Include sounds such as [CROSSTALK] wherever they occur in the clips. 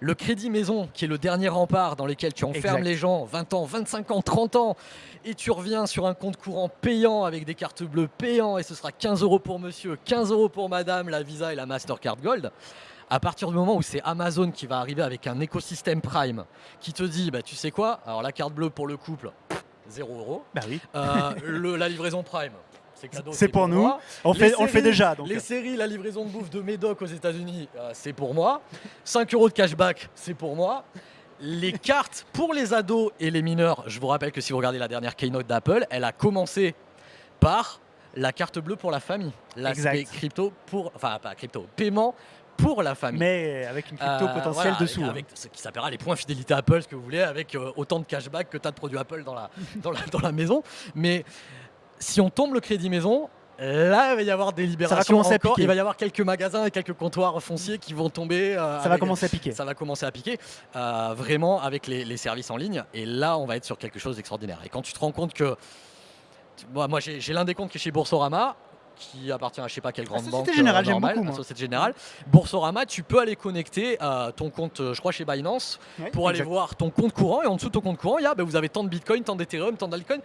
le crédit maison, qui est le dernier rempart dans lequel tu enfermes Exact. les gens 20 ans, 25 ans, 30 ans, et tu reviens sur un compte courant payant avec des cartes bleues payants, et ce sera 15 euros pour monsieur, 15 euros pour madame, la Visa et la Mastercard Gold. À partir du moment où c'est Amazon qui va arriver avec un écosystème Prime qui te dit, bah, tu sais quoi, alors la carte bleue pour le couple, 0 euros. Bah oui. Euh, [LAUGHS] le- la livraison Prime, c'est pour nous. moi. On, fait, on le fait déjà. Donc. Les séries, la livraison de bouffe de Médoc aux États-Unis, euh, c'est pour moi. 5 euros de cashback, c'est pour moi. Les [LAUGHS] cartes pour les ados et les mineurs, je vous rappelle que si vous regardez la dernière keynote d'Apple, elle a commencé par la carte bleue pour la famille. L'aspect crypto pour. Enfin, pas crypto, paiement pour la famille. Mais avec une crypto Euh, potentielle voilà, dessous. Avec, hein. ce qui s'appellera les points fidélité Apple, ce que vous voulez, avec euh, autant de cashback que tu as de produits Apple dans la, [LAUGHS] dans, la, dans la maison. Mais si on tombe le crédit maison, là, il va y avoir des libérations. commencer à encore. piquer. Il va y avoir quelques magasins et quelques comptoirs fonciers qui vont tomber. euh, Ça va commencer à piquer. Ça va commencer à piquer, euh, vraiment avec les, les services en ligne. Et là, on va être sur quelque chose d'extraordinaire. Et quand tu te rends compte que. Moi, moi j'ai l'un des comptes qui est chez Boursorama qui appartient à je sais pas quelle grande Société banque Générale, euh, normale, beaucoup, la. Société Générale. Boursorama, tu peux aller connecter euh, ton compte, je crois chez Binance, Ouais, pour aller voir ton compte courant et en dessous de ton compte courant, il y a ben, vous avez tant de Bitcoin, tant d'Ethereum, tant d'Altcoin.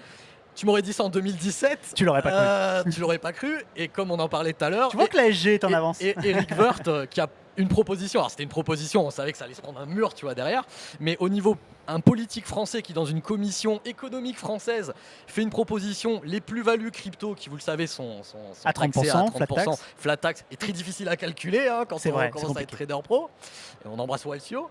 Tu m'aurais dit ça en 2017. Tu l'aurais pas cru. euh, tu l'aurais pas cru. Et comme on en parlait tout à l'heure, Tu vois et- que la SG est en et- avance. Et Eric Wirth euh, qui a une proposition. Alors c'était une proposition, on savait que ça allait se prendre un mur, tu vois, derrière. Mais au niveau un politique français qui dans une commission économique française fait une proposition, les plus-values crypto qui vous le savez sont, sont, sont À taxées 30%, flat tax. flat tax est très difficile à calculer hein, quand C'est on vrai, commence à être trader pro. Et on embrasse Walsio.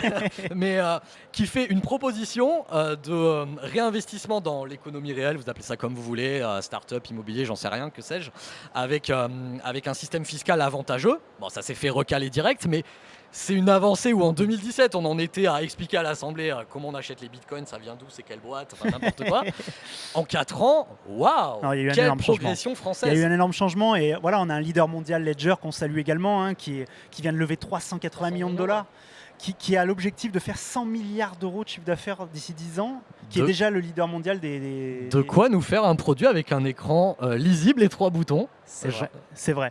[LAUGHS] mais euh, qui fait une proposition euh, de euh, réinvestissement dans l'économie réelle, vous appelez ça comme vous voulez, euh, start-up, immobilier, j'en sais rien, que sais-je, avec, avec un système fiscal avantageux. Bon, ça s'est fait recaler direct, mais c'est une avancée où en 2017, on en était à expliquer à l'Assemblée euh, comment on achète les bitcoins, ça vient d'où, c'est quelle boîte, enfin n'importe quoi. [LAUGHS] en 4 ans, waouh Non, il y a eu un Quelle énorme changement. progression Il y française a eu un énorme changement et voilà, on a un leader mondial Ledger qu'on salue également, hein, qui, vient de lever 380 millions de dollars, qui, qui a l'objectif de faire 100 milliards d'euros de chiffre d'affaires d'ici 10 ans, qui De- est déjà le leader mondial des. des- De quoi nous faire un produit avec un écran euh, lisible et trois boutons C'est vrai. C'est vrai.